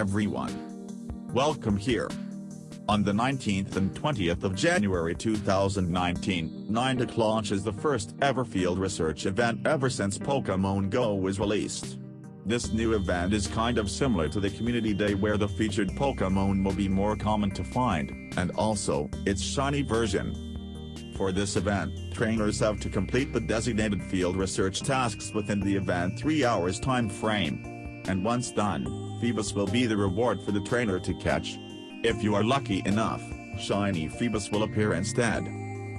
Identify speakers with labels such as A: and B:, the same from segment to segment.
A: everyone. Welcome here. On the 19th and 20th of January 2019, Niantic launches the first ever field research event ever since Pokémon Go was released. This new event is kind of similar to the Community Day where the featured Pokémon will be more common to find, and also, its shiny version, for this event, trainers have to complete the designated field research tasks within the event 3 hours time frame. And once done, Feebas will be the reward for the trainer to catch. If you are lucky enough, Shiny Feebas will appear instead.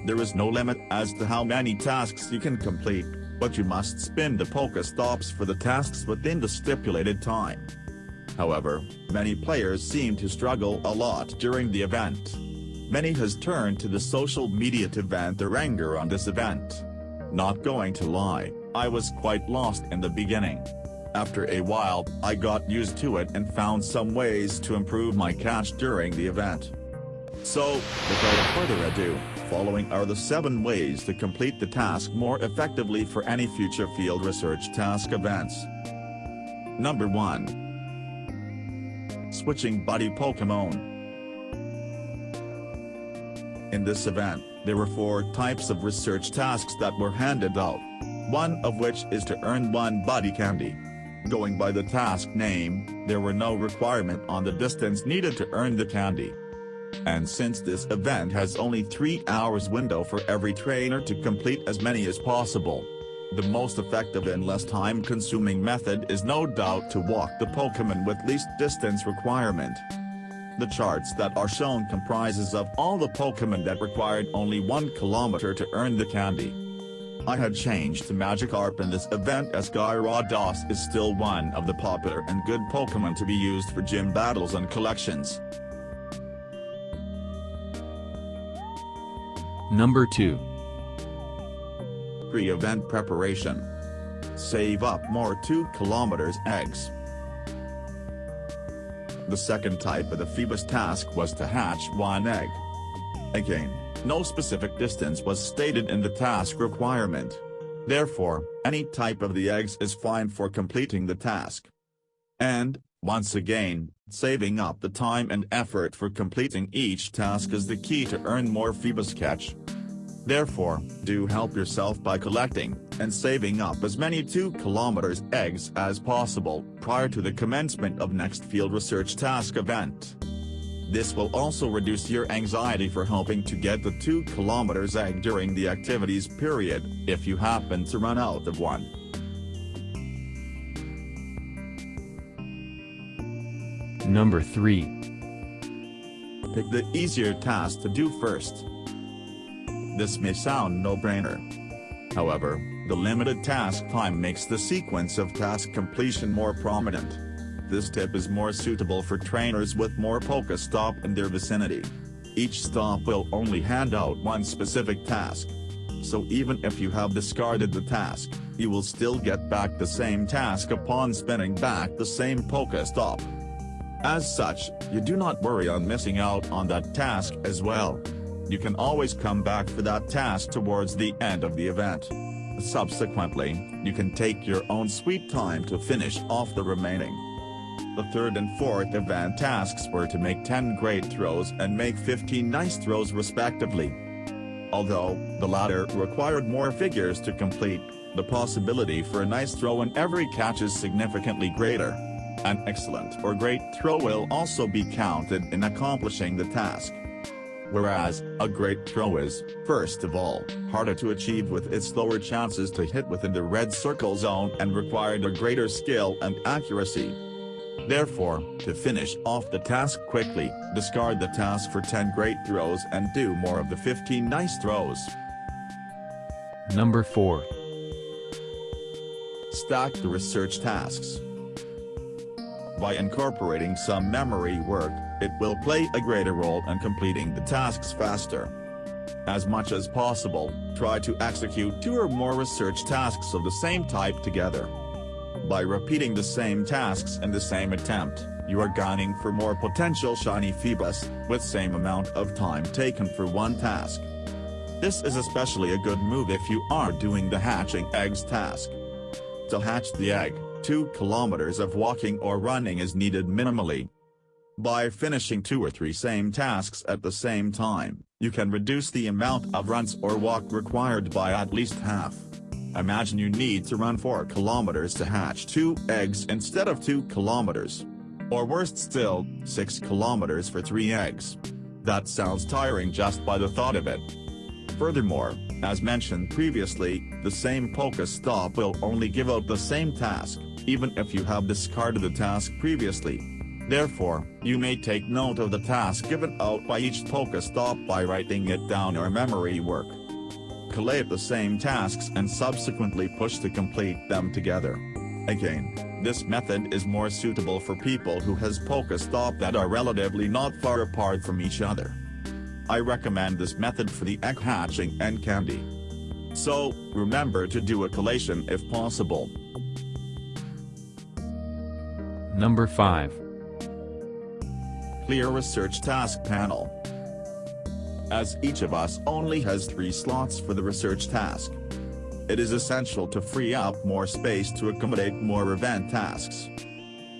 A: There is no limit as to how many tasks you can complete, but you must spin the Pokestops for the tasks within the stipulated time. However, many players seem to struggle a lot during the event. Many has turned to the social media to vent their anger on this event. Not going to lie, I was quite lost in the beginning. After a while, I got used to it and found some ways to improve my catch during the event. So, without further ado, following are the 7 ways to complete the task more effectively for any future field research task events. Number 1. Switching Buddy Pokemon in this event, there were four types of research tasks that were handed out. One of which is to earn one buddy candy. Going by the task name, there were no requirement on the distance needed to earn the candy. And since this event has only 3 hours window for every trainer to complete as many as possible, the most effective and less time-consuming method is no doubt to walk the Pokémon with least distance requirement. The charts that are shown comprises of all the Pokémon that required only 1 kilometer to earn the candy. I had changed to Magikarp in this event as Gyarados is still one of the popular and good Pokémon to be used for gym battles and collections.
B: Number 2.
A: Pre-event preparation. Save up more 2 km eggs. The second type of the Feebas task was to hatch one egg. Again, no specific distance was stated in the task requirement. Therefore, any type of the eggs is fine for completing the task. And, once again, saving up the time and effort for completing each task is the key to earn more Feebas catch. Therefore, do help yourself by collecting, and saving up as many 2 kilometers eggs as possible prior to the commencement of next field research task event. This will also reduce your anxiety for hoping to get the 2 kilometers egg during the activities period, if you happen to run out of one.
B: Number 3.
A: Pick the easier task to do first. This may sound no-brainer. However, the limited task time makes the sequence of task completion more prominent. This tip is more suitable for trainers with more Polka Pokestop in their vicinity. Each stop will only hand out one specific task. So even if you have discarded the task, you will still get back the same task upon spinning back the same polka Pokestop. As such, you do not worry on missing out on that task as well you can always come back for that task towards the end of the event. Subsequently, you can take your own sweet time to finish off the remaining. The third and fourth event tasks were to make 10 great throws and make 15 nice throws respectively. Although, the latter required more figures to complete, the possibility for a nice throw in every catch is significantly greater. An excellent or great throw will also be counted in accomplishing the task whereas, a great throw is, first of all, harder to achieve with its lower chances to hit within the red circle zone and required a greater skill and accuracy. Therefore, to finish off the task quickly, discard the task for 10 great throws and do more of the 15 nice throws.
B: Number 4.
A: Stack the research tasks. By incorporating some memory work, it will play a greater role in completing the tasks faster. As much as possible, try to execute two or more research tasks of the same type together. By repeating the same tasks in the same attempt, you are gunning for more potential shiny Feebas, with same amount of time taken for one task. This is especially a good move if you are doing the hatching eggs task. To hatch the egg, 2 kilometers of walking or running is needed minimally. By finishing two or three same tasks at the same time, you can reduce the amount of runs or walk required by at least half. Imagine you need to run 4 kilometers to hatch 2 eggs instead of 2 kilometers. Or worst still, 6 kilometers for 3 eggs. That sounds tiring just by the thought of it. Furthermore, as mentioned previously, the same Pokestop will only give out the same task, even if you have discarded the task previously. Therefore, you may take note of the task given out by each Pokestop by writing it down or memory work. Collate the same tasks and subsequently push to complete them together. Again, this method is more suitable for people who has Pokestop that are relatively not far apart from each other. I recommend this method for the egg hatching and candy. So, remember to do a collation if possible.
B: Number 5.
A: Clear Research Task Panel. As each of us only has three slots for the research task. It is essential to free up more space to accommodate more event tasks.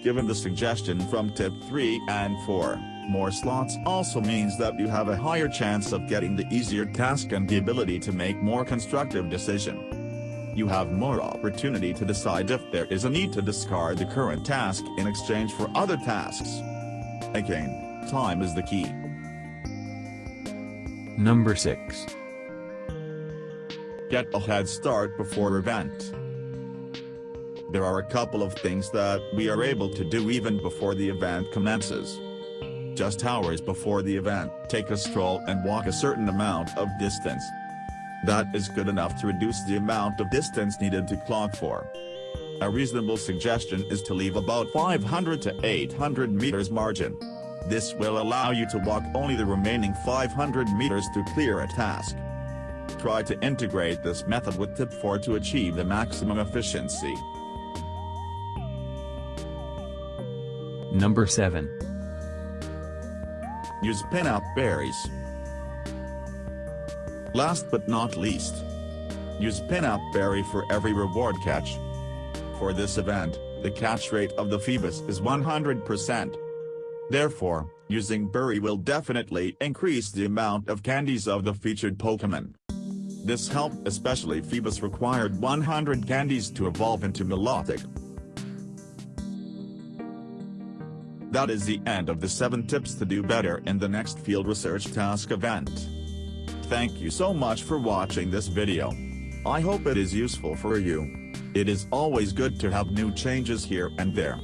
A: Given the suggestion from tip 3 and 4, more slots also means that you have a higher chance of getting the easier task and the ability to make more constructive decision. You have more opportunity to decide if there is a need to discard the current task in exchange for other tasks. Again, time is the key.
B: Number 6.
A: Get a head start before event. There are a couple of things that we are able to do even before the event commences. Just hours before the event, take a stroll and walk a certain amount of distance. That is good enough to reduce the amount of distance needed to clock for. A reasonable suggestion is to leave about 500 to 800 meters margin. This will allow you to walk only the remaining 500 meters to clear a task. Try to integrate this method with tip 4 to achieve the maximum efficiency.
B: Number 7.
A: Use Pinap berries. Last but not least. Use Pinap berry for every reward catch. For this event, the catch rate of the Feebas is 100%. Therefore, using berry will definitely increase the amount of candies of the featured Pokemon. This helped especially Feebas required 100 candies to evolve into Milotic. That is the end of the 7 tips to do better in the next field research task event. Thank you so much for watching this video. I hope it is useful for you. It is always good to have new changes here and there.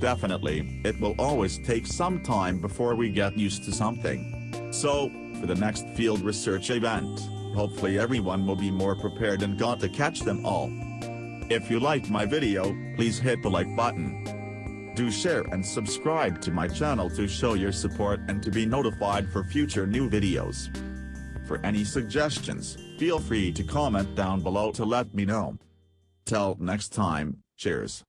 A: Definitely, it will always take some time before we get used to something. So, for the next field research event, hopefully everyone will be more prepared and got to catch them all. If you liked my video, please hit the like button. Do share and subscribe to my channel to show your support and to be notified for future new videos. For any suggestions, feel free to comment down below to let me know. Till next time, cheers.